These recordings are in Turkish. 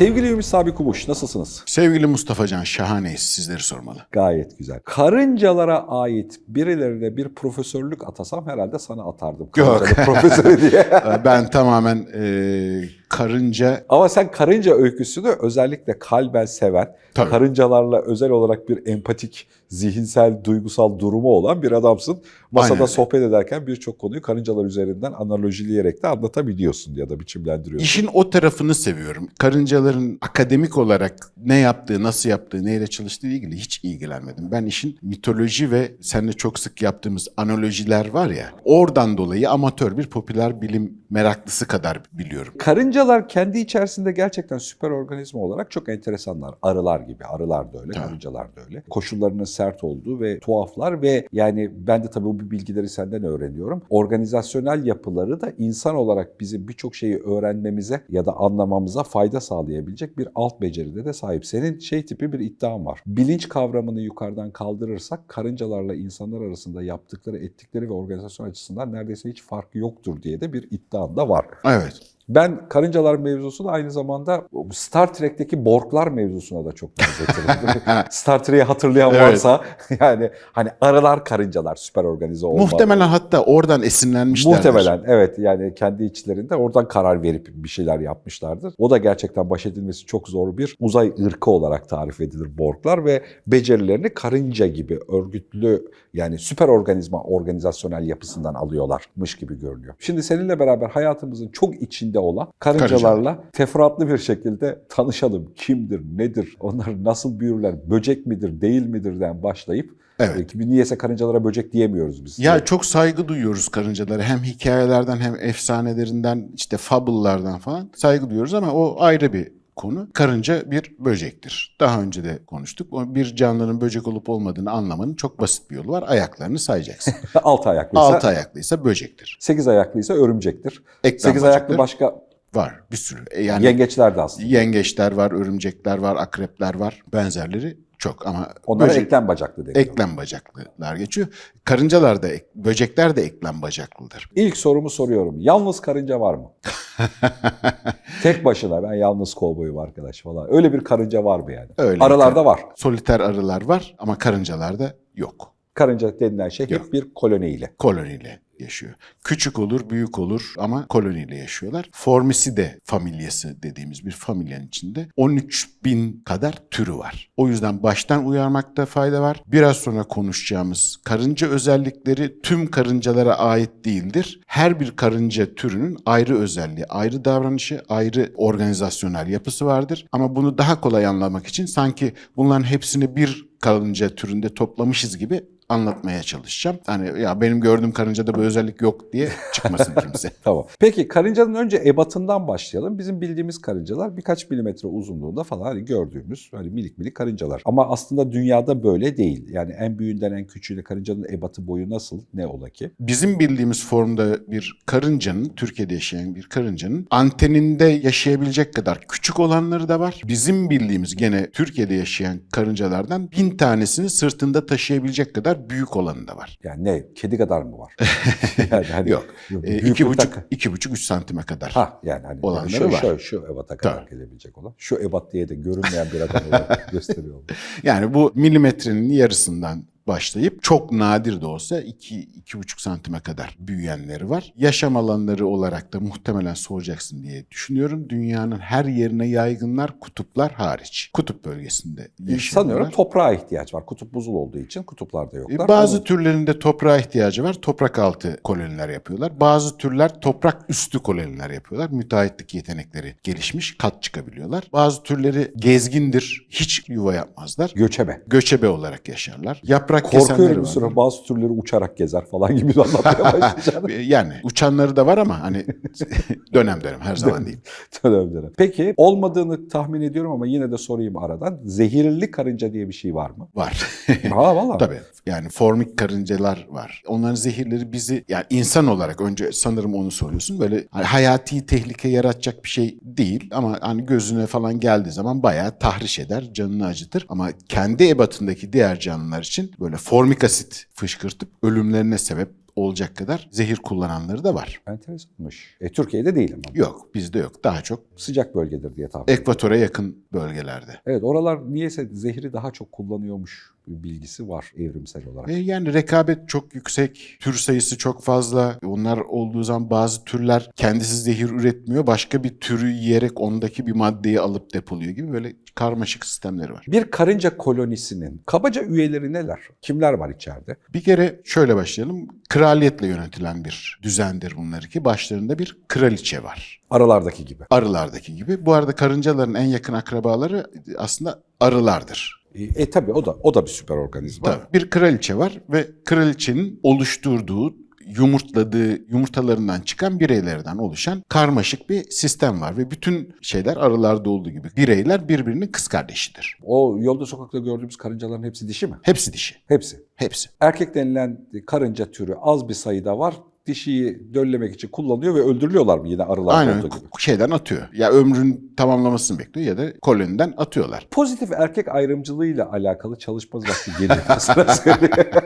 Sevgili Ümit Sabi Kumuş, nasılsınız? Sevgili Mustafa Can şahaneyiz sizleri sormalı. Gayet güzel. Karıncalara ait birilerine bir profesörlük atasam herhalde sana atardım. Yok. Profesörü diye. Ben tamamen e, karınca Ama sen karınca öyküsünü özellikle kalben seven, Tabii. karıncalarla özel olarak bir empatik, zihinsel, duygusal durumu olan bir adamsın. Masada Aynen. sohbet ederken birçok konuyu karıncalar üzerinden analojileyerek de anlatabiliyorsun ya da biçimlendiriyorsun. işin o tarafını seviyorum. Karıncaların akademik olarak ne yaptığı, nasıl yaptığı, neyle çalıştığı ile ilgili hiç ilgilenmedim. Ben işin mitoloji ve seninle çok sık yaptığımız analojiler var ya, oradan dolayı amatör bir popüler bilim meraklısı kadar biliyorum. Karıncalar kendi içerisinde gerçekten süper organizma olarak çok enteresanlar. Arılar gibi. Arılar da öyle, Evet. karıncalar da öyle. Koşullarının sert olduğu ve tuhaflar ve yani ben de tabii bu bilgileri senden öğreniyorum. Organizasyonel yapıları da insan olarak bizim birçok şeyi öğrenmemize ya da anlamamıza fayda sağlayabilecek bir alt beceride de sahip. Senin şey tipi bir iddian var. Bilinç kavramını yukarıdan kaldırırsak karıncalarla insanlar arasında yaptıkları, ettikleri ve organizasyon açısından neredeyse hiç farkı yoktur diye de bir iddian da var. Evet. Ben karıncalar mevzusunu aynı zamanda Star Trek'teki Borglar mevzusuna da çok benzetirim. Star Trek'i hatırlayan Evet. varsa yani hani arılar karıncalar süper organize olma. Muhtemelen hatta oradan esinlenmişlerdir. Muhtemelen evet yani kendi içlerinde oradan karar verip bir şeyler yapmışlardır. O da gerçekten baş edilmesi çok zor bir uzay ırkı olarak tarif edilir Borglar ve becerilerini karınca gibi örgütlü yani süper organizma organizasyonel yapısından alıyorlarmış gibi görünüyor. Şimdi seninle beraber hayatımızın çok içinde olan karıncalarla teferruatlı bir şekilde tanışalım. Kimdir, nedir, onlar nasıl büyürler, böcek midir, değil midirden başlayıp Evet. e, niyeyse karıncalara böcek diyemiyoruz biz. Ya çok saygı duyuyoruz karıncalara. Hem hikayelerden hem efsanelerinden işte fable'lardan falan saygı duyuyoruz ama o ayrı bir konu. Karınca bir böcektir. Daha önce de konuştuk. Bir canlının böcek olup olmadığını anlamanın çok basit bir yolu var. Ayaklarını sayacaksın. Altı ayaklıysa, Altı ayaklıysa böcektir. sekiz ayaklıysa örümcektir. Eklem Sekiz ayaklı bacakları başka var bir sürü. E Yani yengeçler de aslında. yengeçler var, örümcekler var, akrepler var. Benzerleri çok ama Onlara böcek- eklem bacaklı deniyor. eklem bacaklılar geçiyor. Karıncalar da, ek- böcekler de eklem bacaklıdır. İlk sorumu soruyorum. Yalnız karınca var mı? Tek başına ben yalnız kovboyum arkadaş falan. Öyle bir karınca var mı yani? Öyle Aralarda var. Soliter arılar var ama karıncalarda yok. Karınca denilen şey hep Yok. bir koloniyle. Koloniyle yaşıyor. Küçük olur, büyük olur ama koloniyle yaşıyorlar. Formicide familyası dediğimiz bir familyanın içinde 13 bin kadar türü var. O yüzden baştan uyarmakta fayda var. Biraz sonra konuşacağımız karınca özellikleri tüm karıncalara ait değildir. Her bir karınca türünün ayrı özelliği, ayrı davranışı, ayrı organizasyonel yapısı vardır. Ama bunu daha kolay anlamak için sanki bunların hepsini bir karınca türünde toplamışız gibi anlatmaya çalışacağım. Hani ya benim gördüğüm karıncada bu özellik yok diye çıkmasın kimse. Tamam. Peki karıncanın önce ebatından başlayalım. Bizim bildiğimiz karıncalar birkaç milimetre uzunluğunda falan hani gördüğümüz hani minik minik karıncalar. Ama aslında dünyada böyle değil. Yani en büyüğünden en küçüğüne karıncanın ebatı boyu nasıl? Ne ola ki? Bizim bildiğimiz formda bir karıncanın, Türkiye'de yaşayan bir karıncanın anteninde yaşayabilecek kadar küçük olanları da var. Bizim bildiğimiz gene Türkiye'de yaşayan karıncalardan bin tanesini sırtında taşıyabilecek kadar büyük olanı da var. Yani ne? Kedi kadar mı var? yani hani Yok. E, iki buçuk, tak- iki buçuk, üç santime kadar. Ha yani hani Olanları şu, var. şu, şu ebata kadar Tabii. gelebilecek olan. Şu ebat diye de görünmeyen bir adam olarak gösteriyor. Yani bu milimetrenin yarısından başlayıp çok nadir de olsa 2-2,5 santime kadar büyüyenleri var. Yaşam alanları olarak da muhtemelen soracaksın diye düşünüyorum. Dünyanın her yerine yaygınlar kutuplar hariç. Kutup bölgesinde yaşıyorlar. Sanıyorum toprağa ihtiyaç var. Kutup buzul olduğu için kutuplarda yoklar. Bazı Ama türlerinde toprağa ihtiyacı var. Toprak altı koloniler yapıyorlar. Bazı türler toprak üstü koloniler yapıyorlar. Müteahhitlik yetenekleri gelişmiş, kat çıkabiliyorlar. Bazı türleri gezgindir, hiç yuva yapmazlar. göçebe. Göçebe olarak yaşarlar. Yaprak kesenleri Korkuyorum bir var. bazı türleri uçarak gezer falan gibi anlatmaya başlayacağım. yani uçanları da var ama hani dönem dönem her zaman değil. dönem dönem. Peki olmadığını tahmin ediyorum ama yine de sorayım aradan. Zehirli karınca diye bir şey var mı? Var. Ha valla. Tabii. Yani formik karıncalar var. Onların zehirleri bizi yani insan olarak önce sanırım onu soruyorsun. Böyle hani hayati tehlike yaratacak bir şey değil ama hani gözüne falan geldiği zaman bayağı tahriş eder, canını acıtır. Ama kendi ebatındaki diğer canlılar için böyle formik asit fışkırtıp ölümlerine sebep olacak kadar zehir kullananları da var. Enteresanmış. E, Türkiye'de değil ama. Yok bizde yok. Daha çok Sıcak bölgedir diye tahmin ediyorum. ekvatora yakın bölgelerde. Evet oralar niyeyse zehri daha çok kullanıyormuş bilgisi var evrimsel olarak. E, yani rekabet çok yüksek, tür sayısı çok fazla. Onlar olduğu zaman bazı türler kendisi zehir üretmiyor. Başka bir türü yiyerek ondaki bir maddeyi alıp depoluyor gibi böyle karmaşık sistemleri var. Bir karınca kolonisinin kabaca üyeleri neler? Kimler var içeride? Bir kere şöyle başlayalım. Kraliyetle yönetilen bir düzendir bunlar ki başlarında bir kraliçe var. Aralardaki gibi. Arılardaki gibi. Bu arada karıncaların en yakın akrabaları aslında arılardır. E, e tabii o da o da bir süper organizma. Tabii. Bir kraliçe var ve kraliçenin oluşturduğu yumurtladığı yumurtalarından çıkan bireylerden oluşan karmaşık bir sistem var ve bütün şeyler arılarda olduğu gibi bireyler birbirinin kız kardeşidir. O yolda sokakta gördüğümüz karıncaların hepsi dişi mi? Hepsi dişi. Hepsi. Hepsi. Erkek denilen karınca türü az bir sayıda var. Dişiyi döllemek için kullanıyor ve öldürülüyorlar mı yine arılarda Aynen gibi? şeyden atıyor. Ya ömrün tamamlamasını bekliyor ya da koloniden atıyorlar. Pozitif erkek ayrımcılığıyla alakalı çalışma vakti geliyor.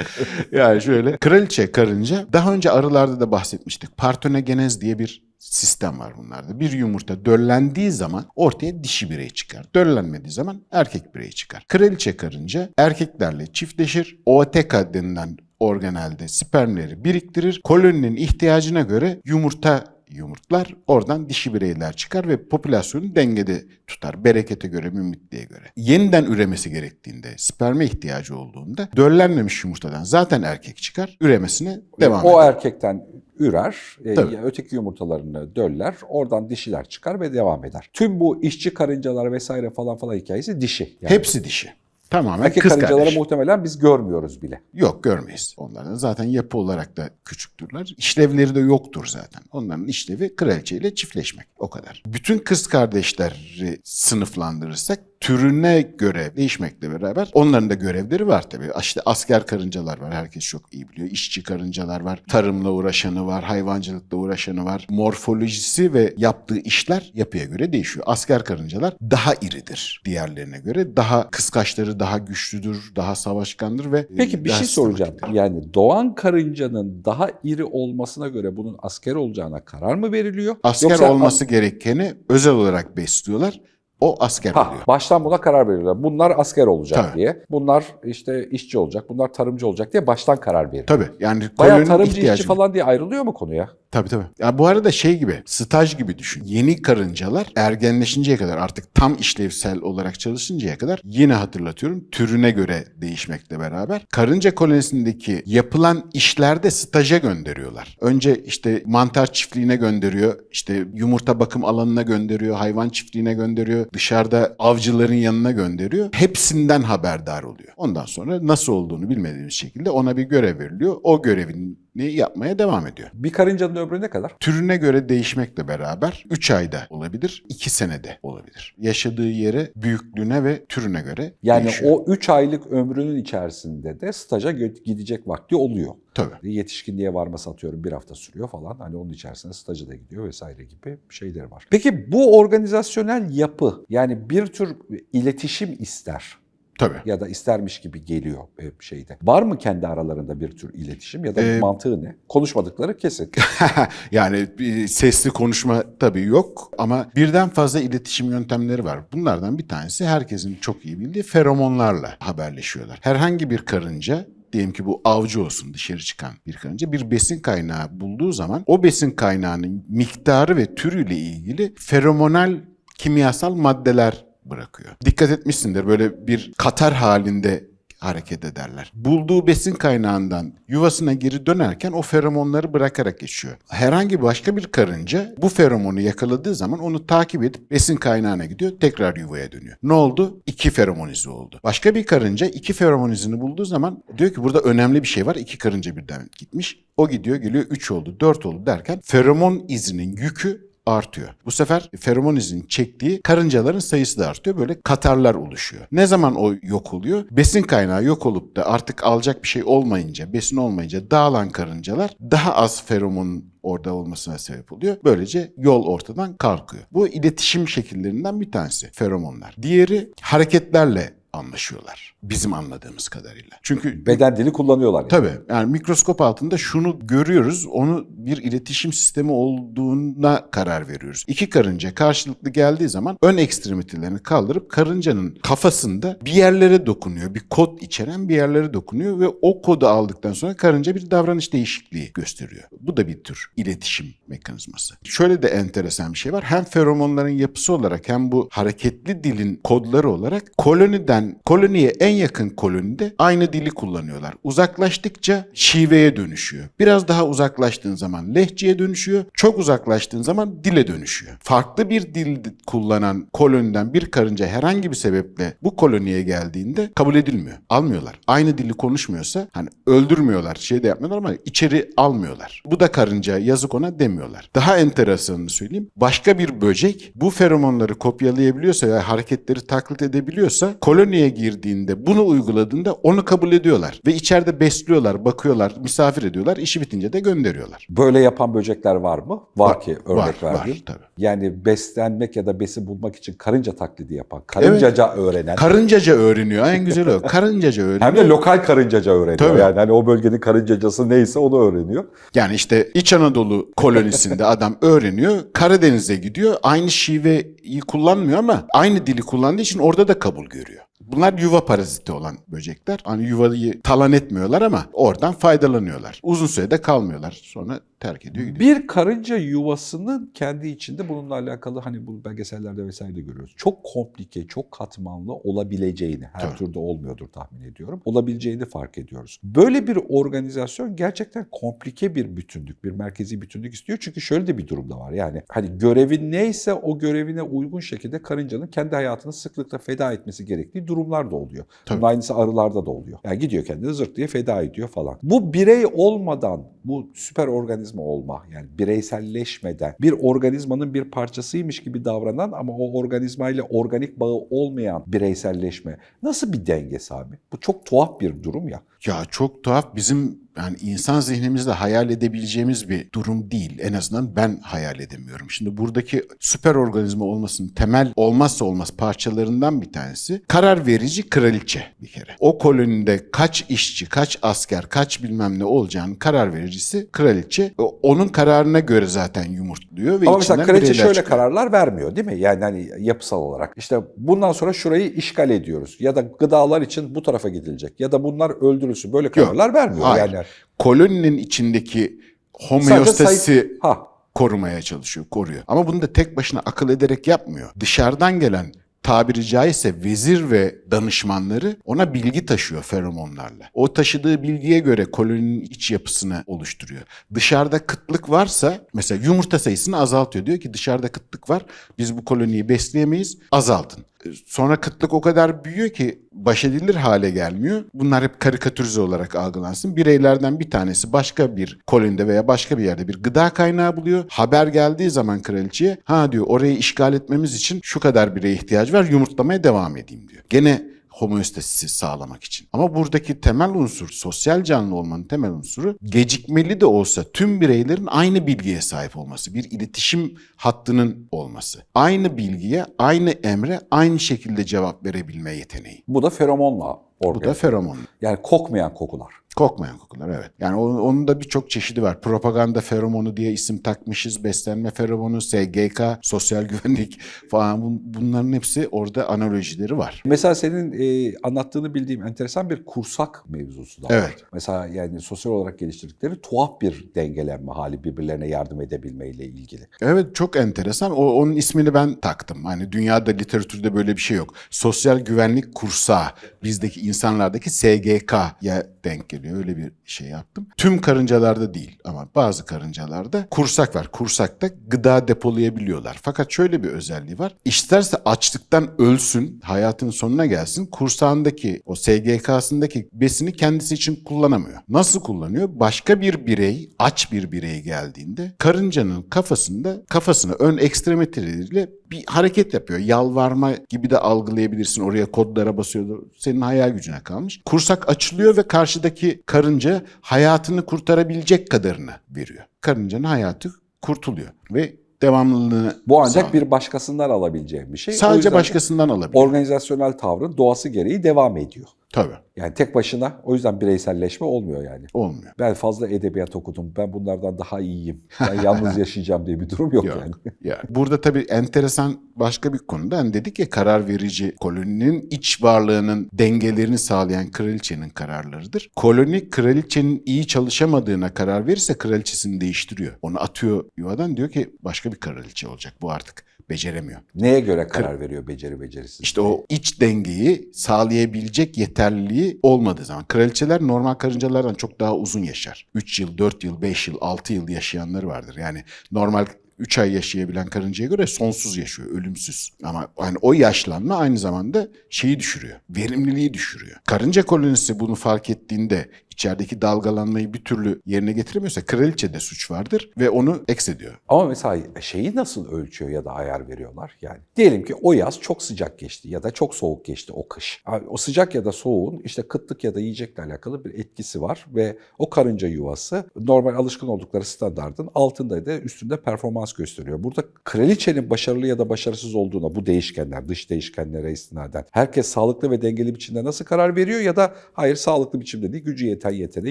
Yani şöyle kraliçe karınca daha önce arılarda da bahsetmiştik. Partonogenez diye bir sistem var bunlarda. Bir yumurta döllendiği zaman ortaya dişi birey çıkar. Döllenmediği zaman erkek birey çıkar. Kraliçe karınca erkeklerle çiftleşir. Ooteca denilen organelde spermleri biriktirir. Koloninin ihtiyacına göre yumurta yumurtlar oradan dişi bireyler çıkar ve popülasyonu dengede tutar. Berekete göre, mümmitliğe göre. Yeniden üremesi gerektiğinde, sperme ihtiyacı olduğunda döllenmemiş yumurtadan zaten erkek çıkar, üremesine devam o eder. erkekten ürer, e, Tabii. öteki yumurtalarını döller, oradan dişiler çıkar ve devam eder. Tüm bu işçi karıncalar vesaire falan falan hikayesi dişi. Yani Hepsi dişi. Tamamen erkek kız karıncaları kardeş. muhtemelen biz görmüyoruz bile. Yok görmeyiz. Onların zaten yapı olarak da küçüktürler. İşlevleri de yoktur zaten. Onların işlevi kraliçeyle çiftleşmek. O kadar. Bütün kız kardeşleri sınıflandırırsak türüne göre değişmekle beraber onların da görevleri var tabii. İşte asker karıncalar var. Herkes çok iyi biliyor. İşçi karıncalar var. Tarımla uğraşanı var. Hayvancılıkla uğraşanı var. Morfolojisi ve yaptığı işler yapıya göre değişiyor. Asker karıncalar daha iridir diğerlerine göre. Daha kıskaçları daha güçlüdür, daha savaşkandır ve Peki bir şey soracağım. Yani doğan karıncanın daha iri olmasına göre bunun asker olacağına karar mı veriliyor? Asker Yoksa- olması gerekeni özel olarak besliyorlar. O asker Ha, oluyor. baştan buna karar veriyorlar. Bunlar asker olacak Tabii. diye. Bunlar işte işçi olacak, bunlar tarımcı olacak diye baştan karar veriyor. Tabii yani Bayağı tarımcı işçi falan diye ayrılıyor mu konuya? Tabii tabii. Ya bu arada şey gibi, staj gibi düşün. Yeni karıncalar ergenleşinceye kadar artık tam işlevsel olarak çalışıncaya kadar yine hatırlatıyorum türüne göre değişmekle beraber karınca kolonisindeki yapılan işlerde staja gönderiyorlar. Önce işte mantar çiftliğine gönderiyor, işte yumurta bakım alanına gönderiyor, hayvan çiftliğine gönderiyor, dışarıda avcıların yanına gönderiyor. Hepsinden haberdar oluyor. Ondan sonra nasıl olduğunu bilmediğimiz şekilde ona bir görev veriliyor. O görevini yapmaya devam ediyor Bir karıncanın ömrü ne kadar? türüne göre değişmekle beraber 3 ayda olabilir, 2 senede olabilir. Yaşadığı yere, büyüklüğüne ve türüne göre Yani değişiyor. o 3 aylık ömrünün içerisinde de staja gidecek vakti oluyor. Tabii. Yetişkinliğe varması atıyorum bir hafta sürüyor falan. Hani onun içerisinde staja da gidiyor vesaire gibi şeyleri var. Peki bu organizasyonel yapı yani bir tür iletişim ister Tabii. ya da istermiş gibi geliyor e, şeyde. Var mı kendi aralarında bir tür iletişim ya da Ee, mantığı ne? Konuşmadıkları kesin. yani bir sesli konuşma tabii yok ama birden fazla iletişim yöntemleri var. Bunlardan bir tanesi herkesin çok iyi bildiği feromonlarla haberleşiyorlar. Herhangi bir karınca diyelim ki bu avcı olsun dışarı çıkan bir karınca bir besin kaynağı bulduğu zaman o besin kaynağının miktarı ve türüyle ilgili feromonal kimyasal maddeler bırakıyor. Dikkat etmişsindir böyle bir katar halinde hareket ederler. Bulduğu besin kaynağından yuvasına geri dönerken o feromonları bırakarak geçiyor. Herhangi başka bir karınca bu feromonu yakaladığı zaman onu takip edip besin kaynağına gidiyor, tekrar yuvaya dönüyor. Ne oldu? İki feromon izi oldu. Başka bir karınca iki feromon izini bulduğu zaman diyor ki burada önemli bir şey var. İki karınca birden gitmiş. O gidiyor geliyor 3 oldu, 4 oldu derken feromon izinin yükü artıyor. Bu sefer feromon izinin çektiği karıncaların sayısı da artıyor. Böyle katarlar oluşuyor. Ne zaman o yok oluyor? Besin kaynağı yok olup da artık alacak bir şey olmayınca, besin olmayınca dağılan karıncalar daha az feromon orada olmasına sebep oluyor. Böylece yol ortadan kalkıyor. Bu iletişim şekillerinden bir tanesi feromonlar. Diğeri hareketlerle anlaşıyorlar. Bizim anladığımız kadarıyla. Çünkü Beden dili kullanıyorlar. Yani. Tabii yani mikroskop altında şunu görüyoruz. Onu bir iletişim sistemi olduğuna karar veriyoruz. İki karınca karşılıklı geldiği zaman ön ekstremitelerini kaldırıp karıncanın kafasında bir yerlere dokunuyor. Bir kod içeren bir yerlere dokunuyor ve o kodu aldıktan sonra karınca bir davranış değişikliği gösteriyor. Bu da bir tür iletişim mekanizması. Şöyle de enteresan bir şey var. Hem feromonların yapısı olarak hem bu hareketli dilin kodları olarak koloniden koloniye en yakın kolonide aynı dili kullanıyorlar. Uzaklaştıkça şiveye dönüşüyor. Biraz daha uzaklaştığın zaman lehçeye dönüşüyor. Çok uzaklaştığın zaman dile dönüşüyor. Farklı bir dil kullanan koloniden bir karınca herhangi bir sebeple bu koloniye geldiğinde kabul edilmiyor. Almıyorlar. Aynı dili konuşmuyorsa hani öldürmüyorlar, şey de yapmıyorlar ama içeri almıyorlar. Bu da karınca yazık ona demiyorlar. Daha enteresanını söyleyeyim. Başka bir böcek bu feromonları kopyalayabiliyorsa ve hareketleri taklit edebiliyorsa koloniye girdiğinde bunu uyguladığında onu kabul ediyorlar. Ve içeride besliyorlar, bakıyorlar, misafir ediyorlar. işi bitince de gönderiyorlar. Böyle yapan böcekler var mı? Var, ki örnek var, verdiğin. var tabii. Yani beslenmek ya da besi bulmak için karınca taklidi yapan, karıncaca öğrenen. Karıncaca öğreniyor. En güzeli o. Karıncaca öğreniyor. hem de lokal karıncaca öğreniyor. Tabii. Yani hani o bölgenin karıncacası neyse onu öğreniyor. Yani işte İç Anadolu kolonisinde adam öğreniyor. Karadeniz'e gidiyor. Aynı şiveyi kullanmıyor ama aynı dili kullandığı için orada da kabul görüyor. Bunlar yuva paraziti olan böcekler. Hani yuvayı talan etmiyorlar ama oradan faydalanıyorlar. Uzun sürede kalmıyorlar. Sonra terk ediyor gidiyor. Bir karınca yuvasının kendi içinde bununla alakalı hani bu belgesellerde vesaire de görüyoruz. Çok komplike, çok katmanlı olabileceğini, her Tabii. türde olmuyordur tahmin ediyorum. Olabileceğini fark ediyoruz. Böyle bir organizasyon gerçekten komplike bir bütünlük, bir merkezi bütünlük istiyor. Çünkü şöyle de bir durum da var. Yani hani görevin neyse o görevine uygun şekilde karıncanın kendi hayatını sıklıkla feda etmesi gerektiği durumlar da oluyor. Bunun Tabii. aynısı arılarda da oluyor. Yani gidiyor kendini zırt diye feda ediyor falan. Bu birey olmadan bu süper organizma olma yani bireyselleşmeden bir organizmanın bir parçasıymış gibi davranan ama o organizmayla organik bağı olmayan bireyselleşme nasıl bir dengesi abi? Bu çok tuhaf bir durum ya. Ya çok tuhaf bizim yani insan zihnimizde hayal edebileceğimiz bir durum değil. En azından ben hayal edemiyorum. Şimdi buradaki süper organizma olmasının temel olmazsa olmaz parçalarından bir tanesi karar verici kraliçe bir kere. O kolonide kaç işçi, kaç asker, kaç bilmem ne olacağını karar vericisi kraliçe. O- Onun kararına göre zaten yumurtluyor ve Ama mesela kraliçe şöyle çıkıyor. kararlar vermiyor değil mi? Yani hani yapısal olarak. İşte bundan sonra şurayı işgal ediyoruz. Ya da gıdalar için bu tarafa gidilecek. Ya da bunlar öldürülsün. Böyle kararlar vermiyor. Hayır. Yani Koloninin içindeki homeostasi ha korumaya çalışıyor, koruyor. Ama bunu da tek başına akıl ederek yapmıyor. Dışarıdan gelen tabiri caizse vezir ve danışmanları ona bilgi taşıyor feromonlarla. O taşıdığı bilgiye göre koloninin iç yapısını oluşturuyor. Dışarıda kıtlık varsa mesela yumurta sayısını azaltıyor. Diyor ki dışarıda kıtlık var biz bu koloniyi besleyemeyiz azaltın. Sonra kıtlık o kadar büyüyor ki baş edilir hale gelmiyor. Bunlar hep karikatürize olarak algılansın. Bireylerden bir tanesi başka bir kolonide veya başka bir yerde bir gıda kaynağı buluyor. Haber geldiği zaman kraliçeye ha diyor orayı işgal etmemiz için şu kadar bireye ihtiyaç var yumurtlamaya devam edeyim diyor. Gene homeostasisi sağlamak için. Ama buradaki temel unsur, sosyal canlı olmanın temel unsuru gecikmeli de olsa tüm bireylerin aynı bilgiye sahip olması, bir iletişim hattının olması. Aynı bilgiye, aynı emre aynı şekilde cevap verebilme yeteneği. bu da feromonla Bu organ. da feromon. Yani kokmayan kokular. Kokmayan kokular evet. Yani onun, onun da birçok çeşidi var. Propaganda feromonu diye isim takmışız. Beslenme feromonu, SGK, sosyal güvenlik falan Bun- bunların hepsi orada analojileri var. Mesela senin e, anlattığını bildiğim enteresan bir kursak mevzusu da var. Evet. Mesela yani sosyal olarak geliştirdikleri tuhaf bir dengelenme hali birbirlerine yardım edebilmeyle ilgili. Evet çok enteresan. O, onun ismini ben taktım. Hani dünyada literatürde böyle bir şey yok. Sosyal güvenlik kursağı bizdeki insanlardaki SGK'ya denk geliyor. Öyle bir şey yaptım. Tüm karıncalarda değil ama bazı karıncalarda kursak var. Kursakta gıda depolayabiliyorlar. Fakat şöyle bir özelliği var. İsterse açlıktan ölsün, hayatın sonuna gelsin. Kursağındaki o SGK'sındaki besini kendisi için kullanamıyor. Nasıl kullanıyor? Başka bir birey, aç bir birey geldiğinde karıncanın kafasında kafasına ön ekstremiteleriyle bir hareket yapıyor. Yalvarma gibi de algılayabilirsin. Oraya kodlara basıyor. Senin hayal gücüne kalmış. Kursak açılıyor ve karşıdaki karınca hayatını kurtarabilecek kadarını veriyor. Karıncanın hayatı kurtuluyor ve devamlılığını Bu ancak sağlıyor. bir başkasından alabileceğim bir şey. Sadece başkasından alabilir. organizasyonel tavrın doğası gereği devam ediyor. Tabii. Yani tek başına o yüzden bireyselleşme olmuyor yani. Olmuyor. Ben fazla edebiyat okudum. Ben bunlardan daha iyiyim. Ben yalnız yaşayacağım diye bir durum yok, Yok. yani. Yani burada tabii enteresan başka bir konuda hani dedik ya karar verici koloninin iç varlığının dengelerini sağlayan kraliçenin kararlarıdır. Koloni kraliçenin iyi çalışamadığına karar verirse kraliçesini değiştiriyor. Onu atıyor yuvadan diyor ki başka bir kraliçe olacak. Bu artık beceremiyor. Neye göre karar veriyor beceri becerisiz? İşte o iç dengeyi sağlayabilecek yeterliliği olmadığı zaman. Kraliçeler normal karıncalardan çok daha uzun yaşar. 3 yıl, 4 yıl, 5 yıl, 6 yıl yaşayanları vardır. Yani normal 3 ay yaşayabilen karıncaya göre sonsuz yaşıyor, ölümsüz. Ama hani o yaşlanma aynı zamanda şeyi düşürüyor, verimliliği düşürüyor. Karınca kolonisi bunu fark ettiğinde içerideki dalgalanmayı bir türlü yerine getiremiyorsa kraliçede suç vardır ve onu eks ediyor. Ama mesela şeyi nasıl ölçüyor ya da ayar veriyorlar? Yani diyelim ki o yaz çok sıcak geçti ya da çok soğuk geçti o kış. O sıcak ya da soğuğun işte kıtlık ya da yiyecekle alakalı bir etkisi var ve o karınca yuvası normal alışkın oldukları standardın altında da üstünde performans gösteriyor. Burada kraliçenin başarılı ya da başarısız olduğuna bu değişkenler, dış değişkenlere istinaden herkes sağlıklı ve dengeli biçimde nasıl karar veriyor ya da hayır sağlıklı biçimde değil gücü yeten yetene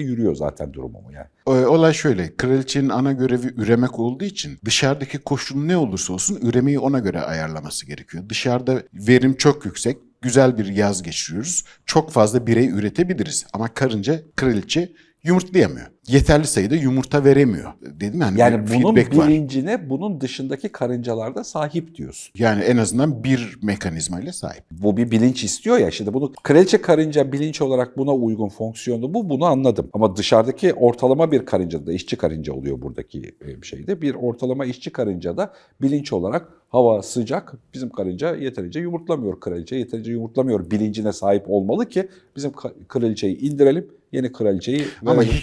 yürüyor zaten durumu mu yani. Olay şöyle, kraliçenin ana görevi üremek olduğu için dışarıdaki koşul ne olursa olsun üremeyi ona göre ayarlaması gerekiyor. Dışarıda verim çok yüksek, güzel bir yaz geçiriyoruz. Çok fazla birey üretebiliriz ama karınca, kraliçe yumurtlayamıyor. Yeterli sayıda yumurta veremiyor. Dedim yani, Yani bir bunun feedback var. bilincine bunun dışındaki karıncalarda sahip diyorsun. Yani en azından bir mekanizmayla sahip. Bu bir bilinç istiyor ya şimdi bunu kraliçe karınca bilinç olarak buna uygun fonksiyonu bu bunu anladım. Ama dışarıdaki ortalama bir karınca da işçi karınca oluyor buradaki e, şeyde. Bir ortalama işçi karınca da bilinç olarak hava sıcak bizim karınca yeterince yumurtlamıyor kraliçe yeterince yumurtlamıyor bilincine sahip olmalı ki bizim kraliçeyi indirelim yeni kraliçeyi Ama verelim.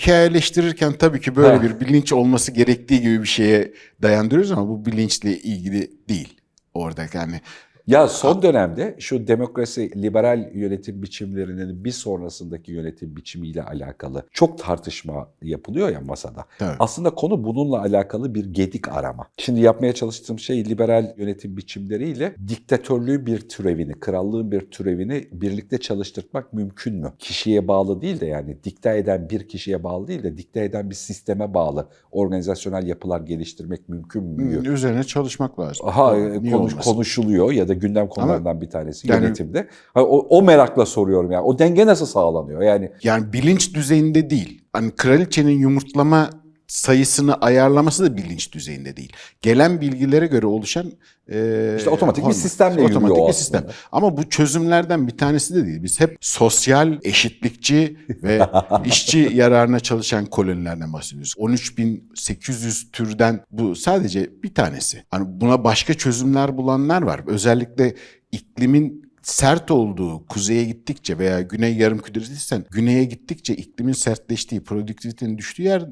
Hikayeleştirirken tabii ki böyle Ha. bir bilinç olması gerektiği gibi bir şeye dayandırıyoruz ama bu bilinçle ilgili değil. Orada yani Ya son dönemde şu demokrasi, liberal yönetim biçimlerinin bir sonrasındaki yönetim biçimiyle alakalı çok tartışma yapılıyor ya masada. Tabii. Aslında konu bununla alakalı bir gedik arama. Şimdi yapmaya çalıştığım şey liberal yönetim biçimleriyle diktatörlüğün bir türevini, krallığın bir türevini birlikte çalıştırmak mümkün mü? Kişiye bağlı değil de yani dikte eden bir kişiye bağlı değil de dikte eden bir sisteme bağlı organizasyonel yapılar geliştirmek mümkün mü? Üzerine çalışmak lazım. Aha konuş, konuşuluyor ya da gündem konularından bir tanesi yani- yönetimde. O, o merakla soruyorum yani. O denge nasıl sağlanıyor? Yani Yani bilinç düzeyinde değil. Hani kraliçenin yumurtlama sayısını ayarlaması da bilinç düzeyinde değil. Gelen bilgilere göre oluşan e, İşte otomatik bir hormon. sistemle otomatik yürüyor bir sistem. Ama bu çözümlerden bir tanesi de değil. Biz hep sosyal, eşitlikçi ve işçi yararına çalışan kolonilerden bahsediyoruz. 13.800 türden bu sadece bir tanesi. Hani buna başka çözümler bulanlar var. Özellikle iklimin sert olduğu kuzeye gittikçe veya güney yarım küreden güneye gittikçe iklimin sertleştiği, produktivitenin düştüğü yer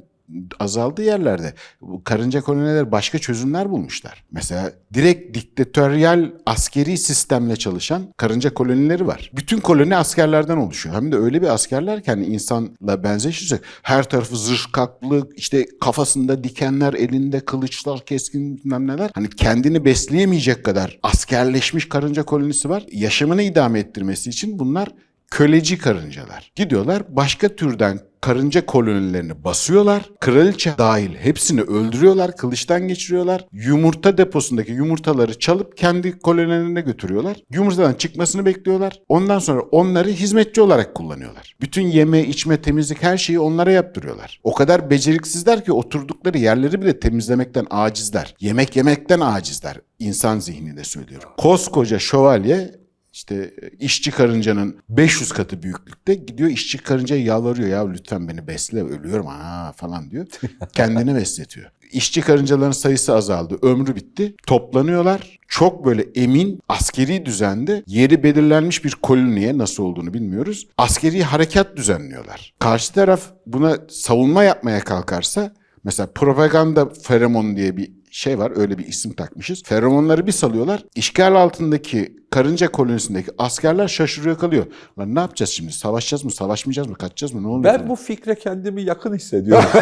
azaldığı yerlerde bu karınca koloniler başka çözümler bulmuşlar. Mesela direkt diktatöryal askeri sistemle çalışan karınca kolonileri var. Bütün koloni askerlerden oluşuyor. Hem de öyle bir askerler ki hani insanla benzeşirsek her tarafı zırh kaplı, işte kafasında dikenler, elinde kılıçlar, keskin bilmem neler. Hani kendini besleyemeyecek kadar askerleşmiş karınca kolonisi var. Yaşamını idame ettirmesi için bunlar köleci karıncalar. Gidiyorlar başka türden karınca kolonilerini basıyorlar. Kraliçe dahil hepsini öldürüyorlar, kılıçtan geçiriyorlar. Yumurta deposundaki yumurtaları çalıp kendi kolonilerine götürüyorlar. Yumurtadan çıkmasını bekliyorlar. Ondan sonra onları hizmetçi olarak kullanıyorlar. Bütün yeme, içme, temizlik her şeyi onlara yaptırıyorlar. O kadar beceriksizler ki oturdukları yerleri bile temizlemekten acizler. Yemek yemekten acizler. İnsan zihninde söylüyorum. Koskoca şövalye işte işçi karıncanın 500 katı büyüklükte gidiyor işçi karıncaya yalvarıyor ya lütfen beni besle ölüyorum ha falan diyor. Kendini besletiyor. İşçi karıncaların sayısı azaldı. Ömrü bitti. Toplanıyorlar. Çok böyle emin askeri düzende yeri belirlenmiş bir koloniye nasıl olduğunu bilmiyoruz. Askeri harekat düzenliyorlar. Karşı taraf buna savunma yapmaya kalkarsa mesela propaganda feromon diye bir şey var öyle bir isim takmışız. Feromonları bir salıyorlar. İşgal altındaki karınca kolonisindeki askerler şaşırıyor kalıyor. Lan ne yapacağız şimdi? Savaşacağız mı? Savaşmayacağız mı? Kaçacağız mı? Ne oluyor? ben bu fikre kendimi yakın hissediyorum.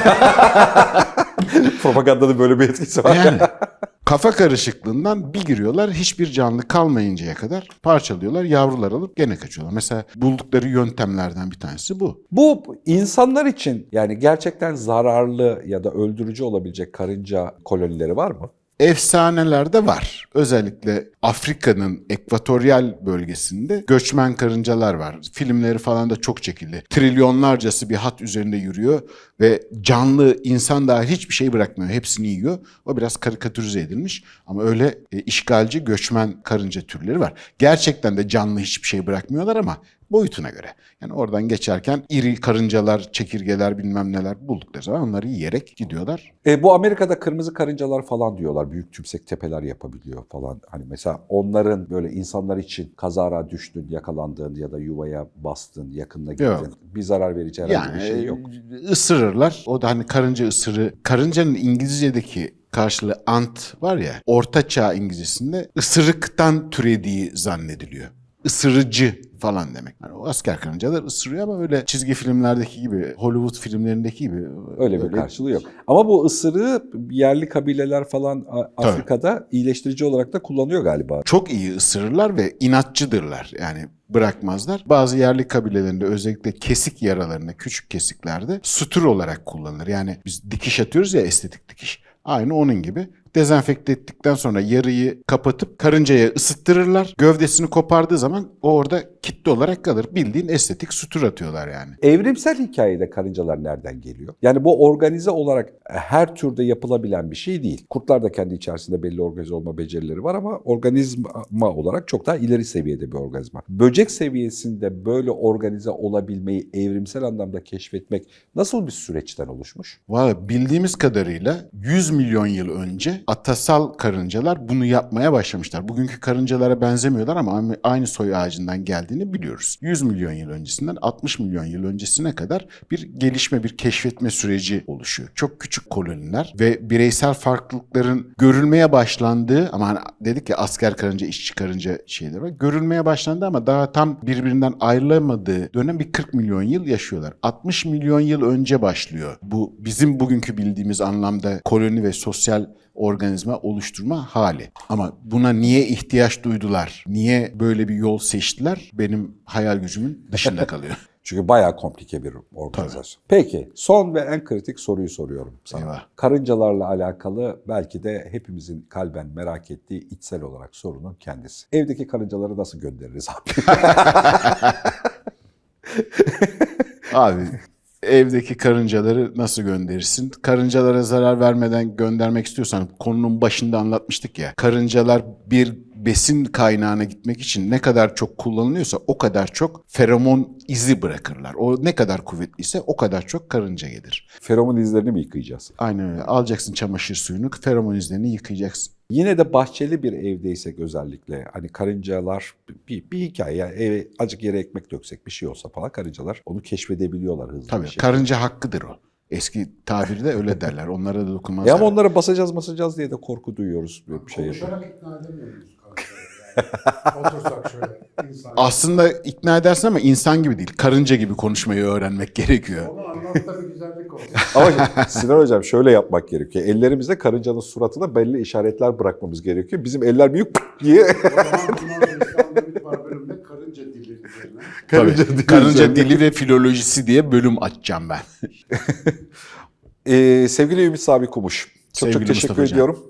Propagandanın böyle bir etkisi var. Yani Kafa karışıklığından bir giriyorlar hiçbir canlı kalmayıncaya kadar parçalıyorlar yavrular alıp gene kaçıyorlar. Mesela buldukları yöntemlerden bir tanesi bu. Bu insanlar için yani gerçekten zararlı ya da öldürücü olabilecek karınca kolonileri var mı? Efsanelerde var. Özellikle Afrika'nın ekvatoryal bölgesinde göçmen karıncalar var. Filmleri falan da çok çekildi. Trilyonlarcası bir hat üzerinde yürüyor ve canlı insan dahil hiçbir şey bırakmıyor. Hepsini yiyor. O biraz karikatürize edilmiş ama öyle e, işgalci göçmen karınca türleri var. Gerçekten de canlı hiçbir şey bırakmıyorlar ama boyutuna göre. Yani oradan geçerken iri karıncalar, çekirgeler bilmem neler buldukları zaman onları yiyerek gidiyorlar. E, bu Amerika'da kırmızı karıncalar falan diyorlar. Büyük tümsek tepeler yapabiliyor falan. Hani mesela onların böyle insanlar için kazara düştün, yakalandığın ya da yuvaya bastın, yakınına gittin. Yok. Bir zarar verici herhangi Yani bir şey yok. e, ısırırlar. O da hani karınca ısırı. Karıncanın İngilizce'deki karşılığı ant var ya. Orta çağ İngilizcesinde ısırıktan türediği zannediliyor. Isırıcı falan demek. Yani o asker karıncalar ısırıyor ama öyle çizgi filmlerdeki gibi, Hollywood filmlerindeki gibi Öyle bir karşılığı yok. Ama bu ısırığı yerli kabileler falan Afrika'da iyileştirici olarak da kullanıyor galiba. çok iyi ısırırlar ve inatçıdırlar. Yani bırakmazlar. Bazı yerli kabilelerinde özellikle kesik yaralarında, küçük kesiklerde sutur olarak kullanılır. Yani biz dikiş atıyoruz ya estetik dikiş. Aynı onun gibi. Dezenfekte ettikten sonra yarıyı kapatıp karıncaya ısıttırırlar. Gövdesini kopardığı zaman o orada kitle olarak kalır. Bildiğin estetik sutur atıyorlar yani. Evrimsel hikayede karıncalar nereden geliyor? Yani bu organize olarak her türde yapılabilen bir şey değil. Kurtlar da kendi içerisinde belli organize olma becerileri var ama organizma olarak çok daha ileri seviyede bir organizma. Böcek seviyesinde böyle organize olabilmeyi evrimsel anlamda keşfetmek nasıl bir süreçten oluşmuş? Valla bildiğimiz kadarıyla 100 milyon yıl önce atasal karıncalar bunu yapmaya başlamışlar. Bugünkü karıncalara benzemiyorlar ama aynı soy ağacından geldiğini biliyoruz. 100 milyon yıl öncesinden 60 milyon yıl öncesine kadar bir gelişme, bir keşfetme süreci oluşuyor. Çok küçük koloniler ve bireysel farklılıkların görülmeye başlandığı ama hani dedik ya asker karınca, işçi karınca şeyleri var. Görülmeye başlandı ama daha tam birbirinden ayrılamadığı dönem bir 40 milyon yıl yaşıyorlar. 60 milyon yıl önce başlıyor. Bu bizim bugünkü bildiğimiz anlamda koloni ve sosyal organizma oluşturma hali. Ama buna niye ihtiyaç duydular? Niye böyle bir yol seçtiler? Benim hayal gücümün dışında kalıyor. Çünkü bayağı komplike bir organizasyon. Peki son ve en kritik soruyu soruyorum sana. Eyvah. Karıncalarla alakalı belki de hepimizin kalben merak ettiği içsel olarak sorunun kendisi. Evdeki karıncaları nasıl göndeririz abi? Abi evdeki karıncaları nasıl gönderirsin? Karıncalara zarar vermeden göndermek istiyorsan konunun başında anlatmıştık ya. Karıncalar bir besin kaynağına gitmek için ne kadar çok kullanılıyorsa o kadar çok feromon izi bırakırlar. O ne kadar kuvvetliyse o kadar çok karınca gelir. Feromon izlerini mi yıkayacağız? Aynen öyle. Alacaksın çamaşır suyunu, feromon izlerini yıkayacaksın. Yine de bahçeli bir evdeysek özellikle hani karıncalar bir, bir hikaye yani eve azıcık yere ekmek döksek bir şey olsa falan karıncalar onu keşfedebiliyorlar hızlı Tabii bir şekilde. karınca hakkıdır o. Eski tabirde öyle derler. Onlara da E dokunmazlar. ama onlara basacağız basacağız diye de korku duyuyoruz böyle bir şey. Konuşarak ikna edemiyoruz. Otursak şöyle insan. Aslında ikna edersin ama insan gibi değil. Karınca gibi konuşmayı öğrenmek gerekiyor. Onu anlat da bir güzellik olsun. Ama Sinan Hocam şöyle yapmak gerekiyor. Ellerimizde karıncanın suratına belli işaretler bırakmamız gerekiyor. Bizim eller büyük diye. o zaman bundan var karınca dili üzerine. Karınca, dili karınca üzerine. dili ve filolojisi diye bölüm açacağım ben. Ee, sevgili Ümit Sabi Kumuş. Çok Sevgili çok teşekkür Mustafa Hocam. ediyorum.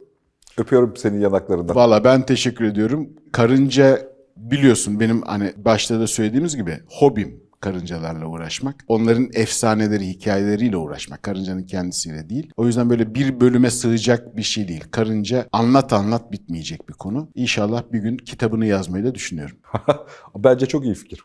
Öpüyorum senin yanaklarından. Valla ben teşekkür ediyorum. Karınca biliyorsun benim hani başta da söylediğimiz gibi hobim karıncalarla uğraşmak. Onların efsaneleri, hikayeleriyle uğraşmak. Karıncanın kendisiyle değil. O yüzden böyle bir bölüme sığacak bir şey değil. Karınca anlat anlat bitmeyecek bir konu. İnşallah bir gün kitabını yazmayı da düşünüyorum. Bence çok iyi fikir.